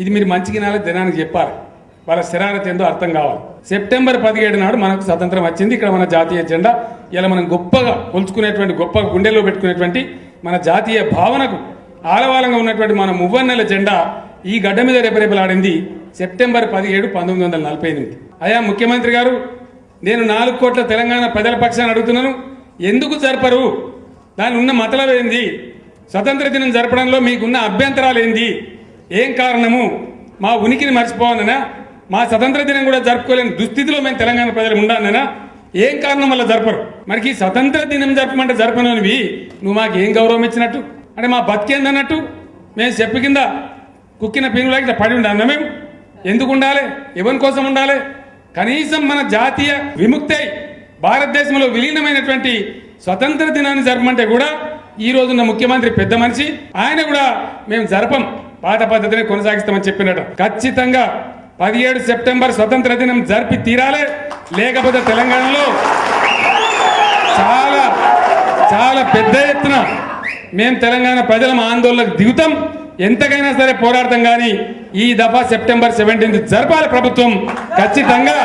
ఇది మీరు మంచిగా నాలుగు జనానికి చెప్పాలి. వాళ్ళ శరారత ఏందో అర్థం కావాలి. సెప్టెంబర్ పదిహేడు నాడు మనకు స్వతంత్రం వచ్చింది. ఇక్కడ మన జాతీయ జెండా ఇలా మనం గొప్పగా కొలుచుకునేటువంటి గొప్ప గుండెల్లో పెట్టుకునేటువంటి మన జాతీయ భావనకు ఆలవాలంగా ఉన్నటువంటి మన మువ్వన్నెల జెండా ఈ గడ్డ మీద రేపరేపలాడింది సెప్టెంబర్ పదిహేడు పంతొమ్మిది వందల నలభై ఎనిమిది. అయా ముఖ్యమంత్రి గారు నేను నాలుగు కోట్ల తెలంగాణ ప్రజల పక్షాన్ని అడుగుతున్నాను. ఎందుకు జరపరు? దాని ఉన్న మతలవేంది స్వతంత్ర దినం జరపడంలో మీకున్న అభ్యంతరాలు ఏంది ఏం కారణము? మా ఉనికిని మర్చిపోవాలనా మా స్వతంత్ర దినం కూడా జరుపుకోలేని దుస్థితిలో మేము తెలంగాణ ప్రజలు ఉండాలనా? ఏం కారణం వల్ల జరపరు? మనకి స్వతంత్ర దినం జరపమంటే జరపననివి. నువ్వు మాకు ఏం గౌరవం ఇచ్చినట్టు? అంటే మా బతికేందన్నట్టు? మేము చెప్పు కింద కుక్కిన పీనులాగా ఇట్లా పడి ఉండాలి మేము? ఎందుకు ఉండాలి? ఎవరి కోసం ఉండాలి? కనీసం మన జాతీయ విముక్తి భారతదేశంలో విలీనమైనటువంటి స్వతంత్ర దినాన్ని జరపమంటే కూడా ఈ రోజున్న ముఖ్యమంత్రి పెద్ద మనిషి. ఆయన కూడా మేము జరపం. పాత పద్ధతిని కొనసాగిస్తామని చెప్పినట్టు. ఖచ్చితంగా పదిహేడు సెప్టెంబర్ స్వతంత్ర దినం జరిపి తీరాలే. లేకపోతే తెలంగాణలో చాలా చాలా పెద్ద ఎత్తున మేము తెలంగాణ ప్రజల ఆందోళనకు దిగుతాం. ఎంతకైనా సరే పోరాడతాం కానీ ఈ దఫా సెప్టెంబర్ సెవెంటీన్త్ జరపాలి ప్రభుత్వం. ఖచ్చితంగా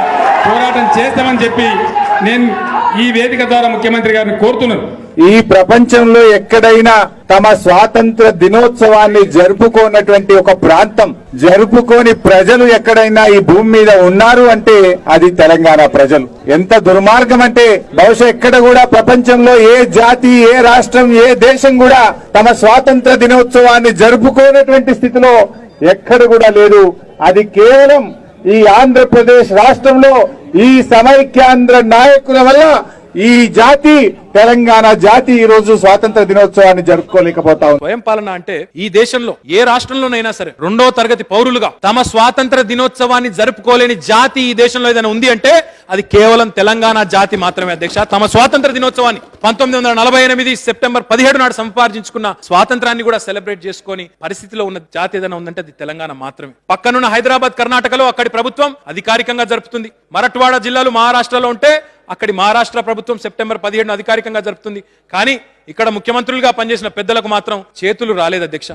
పోరాటం చేస్తామని చెప్పి నేను ఈ వేదిక ద్వారా ముఖ్యమంత్రి గారిని కోరుతున్నాను. ఈ ప్రపంచంలో ఎక్కడైనా తమ స్వాతంత్ర దినోత్సవాన్ని జరుపుకోనటువంటి ఒక ప్రాంతం. జరుపుకోని ప్రజలు ఎక్కడైనా ఈ భూమి మీద ఉన్నారు అంటే అది తెలంగాణ ప్రజలు. ఎంత దుర్మార్గం అంటే బహుశా ఎక్కడ కూడా ప్రపంచంలో ఏ జాతి ఏ రాష్ట్రం ఏ దేశం కూడా తమ స్వాతంత్ర దినోత్సవాన్ని జరుపుకోనటువంటి స్థితిలో ఎక్కడ కూడా లేదు. అది కేవలం ఈ ఆంధ్రప్రదేశ్ రాష్ట్రంలో ఈ సమైక్యాంధ్ర నాయకుల వల్ల ఈ జాతి తెలంగాణ జాతి ఈ రోజు స్వాతంత్ర దినోత్సవాన్ని జరుపుకోలేకపోతా స్వయం పాలన అంటే ఈ దేశంలో ఏ రాష్ట్రంలోనైనా సరే రెండో తరగతి పౌరులుగా తమ స్వాతంత్ర దినోత్సవాన్ని జరుపుకోలేని జాతి ఈ దేశంలో ఏదైనా ఉంది అంటే అది కేవలం తెలంగాణ జాతి మాత్రమే అధ్యక్ష. తమ స్వాతంత్ర దినోత్సవాన్ని పంతొమ్మిది వందల నలభై ఎనిమిది సెప్టెంబర్ పదిహేడు నాడు సంపాదించుకున్న స్వాతంత్రాన్ని కూడా సెలబ్రేట్ చేసుకొని పరిస్థితిలో ఉన్న జాతి ఏదైనా ఉందంటే అది తెలంగాణ మాత్రమే. పక్కనున్న హైదరాబాద్ కర్ణాటకలో అక్కడి ప్రభుత్వం అధికారికంగా జరుపుతుంది. మరట్వాడ జిల్లాలు మహారాష్ట్రలో ఉంటే అక్కడి మహారాష్ట్ర ప్రభుత్వం సెప్టెంబర్ పదిహేడున అధికారికంగా జరుపుతుంది. కానీ ఇక్కడ ముఖ్యమంత్రులుగా పనిచేసిన పెద్దలకు మాత్రం చేతులు రాలేదు అధ్యక్ష.